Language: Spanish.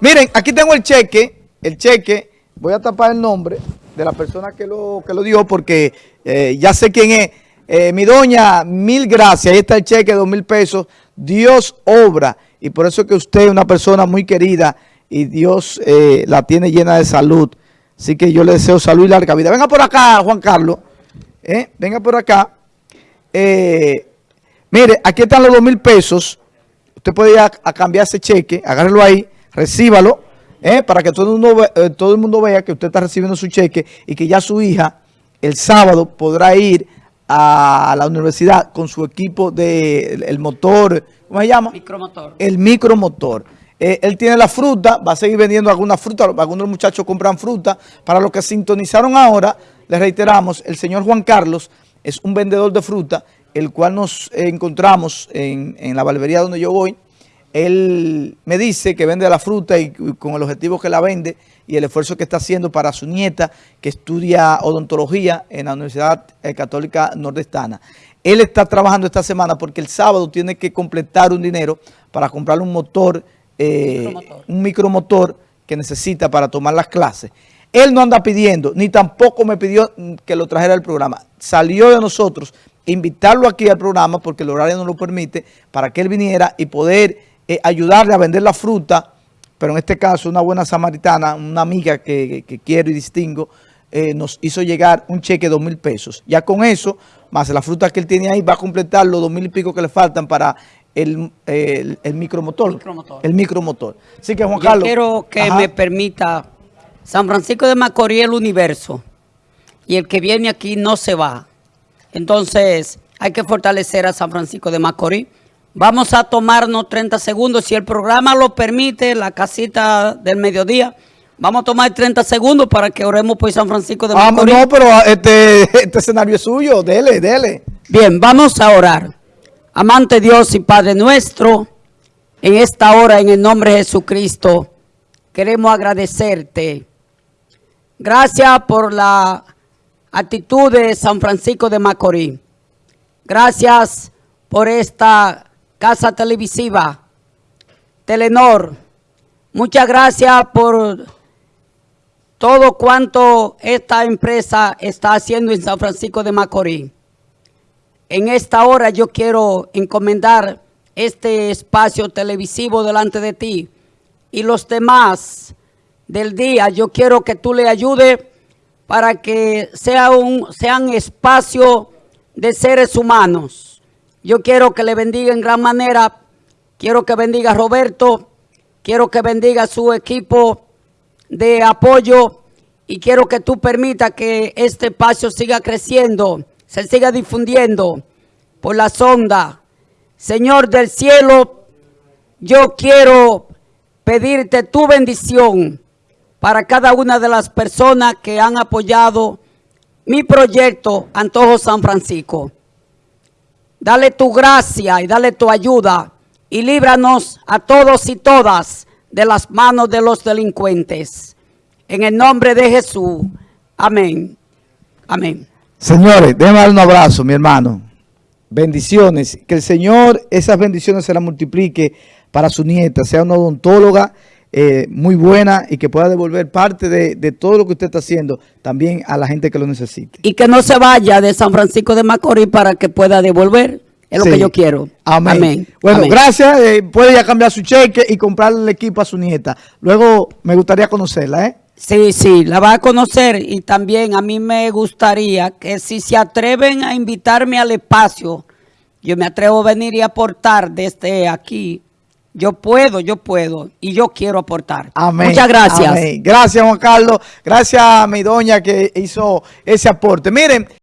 Miren, aquí tengo el cheque, el cheque, voy a tapar el nombre de la persona que lo, que lo dio porque eh, ya sé quién es. Eh, mi doña, mil gracias, ahí está el cheque, dos mil pesos. Dios obra y por eso es que usted es una persona muy querida y Dios eh, la tiene llena de salud. Así que yo le deseo salud y larga vida. Venga por acá, Juan Carlos. Venga por acá. mire, aquí están los dos mil pesos. Usted puede ir a, cambiar ese cheque, agárrelo ahí, recíbalo, eh, para que todo el, mundo, eh, todo el mundo vea que usted está recibiendo su cheque y que ya su hija el sábado podrá ir a la universidad con su equipo de el motor, ¿cómo se llama? Micromotor. El micromotor. Eh, él tiene la fruta, va a seguir vendiendo alguna fruta, algunos muchachos compran fruta. Para los que sintonizaron ahora, les reiteramos, el señor Juan Carlos es un vendedor de fruta el cual nos encontramos en, la barbería donde yo voy, él me dice que vende la fruta y, con el objetivo que la vende y el esfuerzo que está haciendo para su nieta que estudia odontología en la Universidad eh, Católica Nordestana. Él está trabajando esta semana porque el sábado tiene que completar un dinero para comprarle un motor, eh, un micromotor que necesita para tomar las clases. Él no anda pidiendo, ni tampoco me pidió que lo trajera al programa. Salió de nosotros invitarlo aquí al programa porque el horario no lo permite para que él viniera y poder eh, ayudarle a vender la fruta, pero en este caso una buena samaritana, una amiga que, quiero y distingo, eh, nos hizo llegar un cheque de dos mil pesos. Ya con eso, más la fruta que él tiene ahí, va a completar los dos mil y pico que le faltan para el, micromotor, El micromotor. Así que Juan Carlos. quiero que me permita San Francisco de Macorís el universo. Y el que viene aquí no se va. Entonces, hay que fortalecer a San Francisco de Macorís. Vamos a tomarnos 30 segundos. Si el programa lo permite, la casita del mediodía, vamos a tomar 30 segundos para que oremos por San Francisco de Macorís. no, pero este, este escenario es suyo. Dele, dele. Bien, vamos a orar. Amante Dios y Padre nuestro, en esta hora, en el nombre de Jesucristo, queremos agradecerte. Gracias por la actitud de San Francisco de Macorís. Gracias por esta casa televisiva, Telenor. Muchas gracias por todo cuanto esta empresa está haciendo en San Francisco de Macorís. En esta hora yo quiero encomendar este espacio televisivo delante de ti y los demás del día. Yo quiero que tú le ayudes para que sea un, sean espacio de seres humanos. Yo quiero que le bendiga en gran manera, quiero que bendiga a Roberto, quiero que bendiga a su equipo de apoyo y quiero que tú permitas que este espacio siga creciendo, se siga difundiendo por la sonda. Señor del cielo, yo quiero pedirte tu bendición para cada una de las personas que han apoyado mi proyecto Antojo San Francisco. Dale tu gracia y dale tu ayuda y líbranos a todos y todas de las manos de los delincuentes. En el nombre de Jesús. Amén. Amén. Señores, déjame dar un abrazo, mi hermano. Bendiciones. Que el Señor esas bendiciones se las multiplique para su nieta, sea una odontóloga eh, muy buena y que pueda devolver parte de, todo lo que usted está haciendo también a la gente que lo necesite. Y que no se vaya de San Francisco de Macorís para que pueda devolver. Es lo que yo quiero. Amén. Bueno, gracias. Eh, puede ya cambiar su cheque y comprarle el equipo a su nieta. Luego me gustaría conocerla, ¿eh? Sí, sí, la va a conocer y también a mí me gustaría que si se atreven a invitarme al espacio, yo me atrevo a venir y aportar desde aquí yo puedo, yo puedo y yo quiero aportar. Muchas gracias. Gracias, Juan Carlos. Gracias a mi doña que hizo ese aporte. Miren.